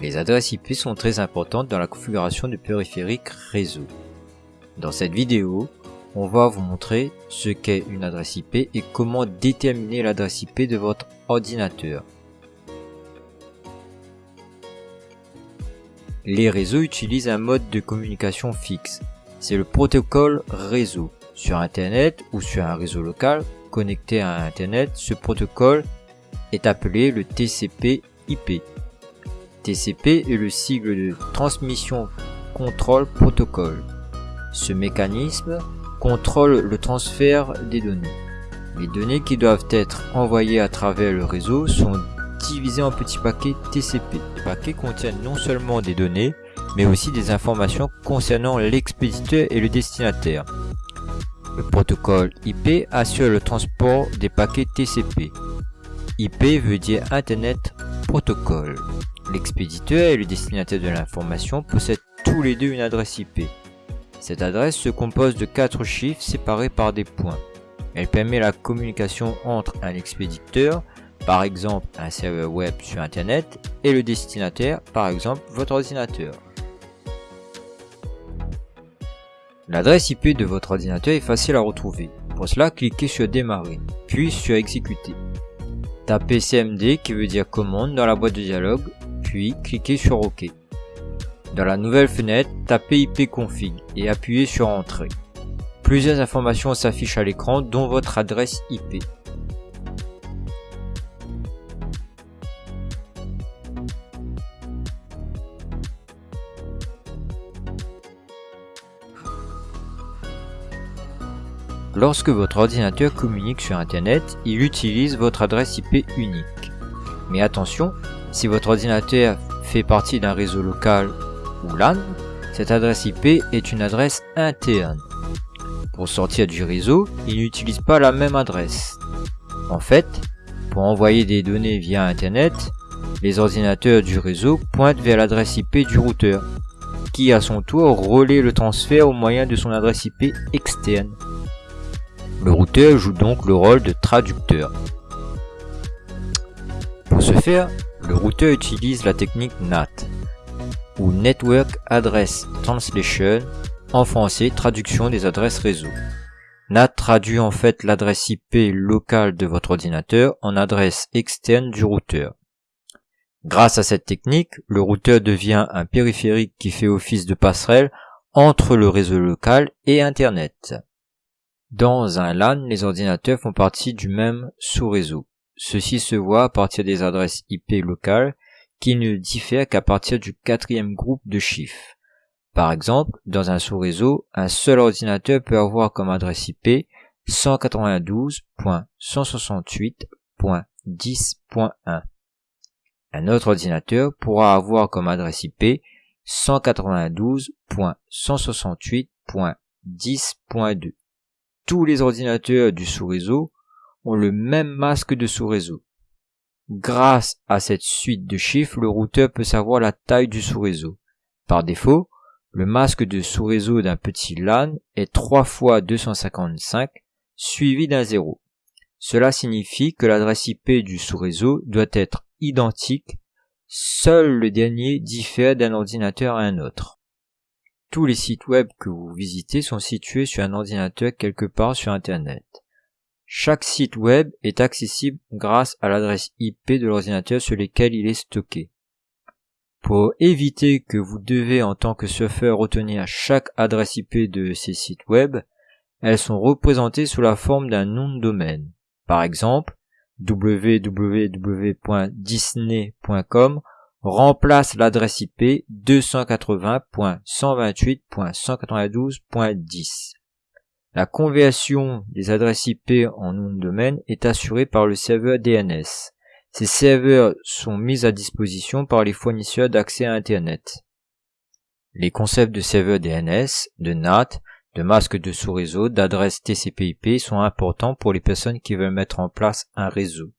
Les adresses IP sont très importantes dans la configuration du périphérique réseau. Dans cette vidéo, on va vous montrer ce qu'est une adresse IP et comment déterminer l'adresse IP de votre ordinateur. Les réseaux utilisent un mode de communication fixe. C'est le protocole réseau. Sur Internet ou sur un réseau local connecté à Internet, ce protocole est appelé le TCP/IP. TCP est le sigle de Transmission Control Protocol. Ce mécanisme contrôle le transfert des données. Les données qui doivent être envoyées à travers le réseau sont divisées en petits paquets TCP. Les paquets contiennent non seulement des données, mais aussi des informations concernant l'expéditeur et le destinataire. Le protocole IP assure le transport des paquets TCP. IP veut dire Internet Protocol. L'expéditeur et le destinataire de l'information possèdent tous les deux une adresse IP. Cette adresse se compose de quatre chiffres séparés par des points. Elle permet la communication entre un expéditeur, par exemple un serveur web sur Internet, et le destinataire, par exemple votre ordinateur. L'adresse IP de votre ordinateur est facile à retrouver. Pour cela, cliquez sur Démarrer, puis sur Exécuter. Tapez CMD qui veut dire commande dans la boîte de dialogue, puis cliquez sur OK. Dans la nouvelle fenêtre, tapez ipconfig et appuyez sur Entrée. Plusieurs informations s'affichent à l'écran dont votre adresse IP. Lorsque votre ordinateur communique sur Internet, il utilise votre adresse IP unique. Mais attention, si votre ordinateur fait partie d'un réseau local LAN, cette adresse IP est une adresse interne. Pour sortir du réseau, il n'utilise pas la même adresse. En fait, pour envoyer des données via Internet, les ordinateurs du réseau pointent vers l'adresse IP du routeur, qui à son tour relaie le transfert au moyen de son adresse IP externe. Le routeur joue donc le rôle de traducteur. Pour ce faire, le routeur utilise la technique NAT, ou Network Address Translation, en français traduction des adresses réseau. NAT traduit en fait l'adresse IP locale de votre ordinateur en adresse externe du routeur. Grâce à cette technique, le routeur devient un périphérique qui fait office de passerelle entre le réseau local et Internet. Dans un LAN, les ordinateurs font partie du même sous-réseau. Ceci se voit à partir des adresses IP locales qui ne diffère qu'à partir du quatrième groupe de chiffres. Par exemple, dans un sous-réseau, un seul ordinateur peut avoir comme adresse IP 192.168.10.1. Un autre ordinateur pourra avoir comme adresse IP 192.168.10.2. Tous les ordinateurs du sous-réseau ont le même masque de sous-réseau. Grâce à cette suite de chiffres, le routeur peut savoir la taille du sous-réseau. Par défaut, le masque de sous-réseau d'un petit LAN est 3 fois 255 suivi d'un 0. Cela signifie que l'adresse IP du sous-réseau doit être identique, seul le dernier diffère d'un ordinateur à un autre. Tous les sites web que vous visitez sont situés sur un ordinateur quelque part sur Internet. Chaque site web est accessible grâce à l'adresse IP de l'ordinateur sur lequel il est stocké. Pour éviter que vous devez en tant que surfeur retenir chaque adresse IP de ces sites web, elles sont représentées sous la forme d'un nom de domaine. Par exemple, www.disney.com remplace l'adresse IP 280.128.192.10. La conversion des adresses IP en nom de domaine est assurée par le serveur DNS. Ces serveurs sont mis à disposition par les fournisseurs d'accès à Internet. Les concepts de serveur DNS, de NAT, de masque de sous-réseau, d'adresse TCP/IP sont importants pour les personnes qui veulent mettre en place un réseau.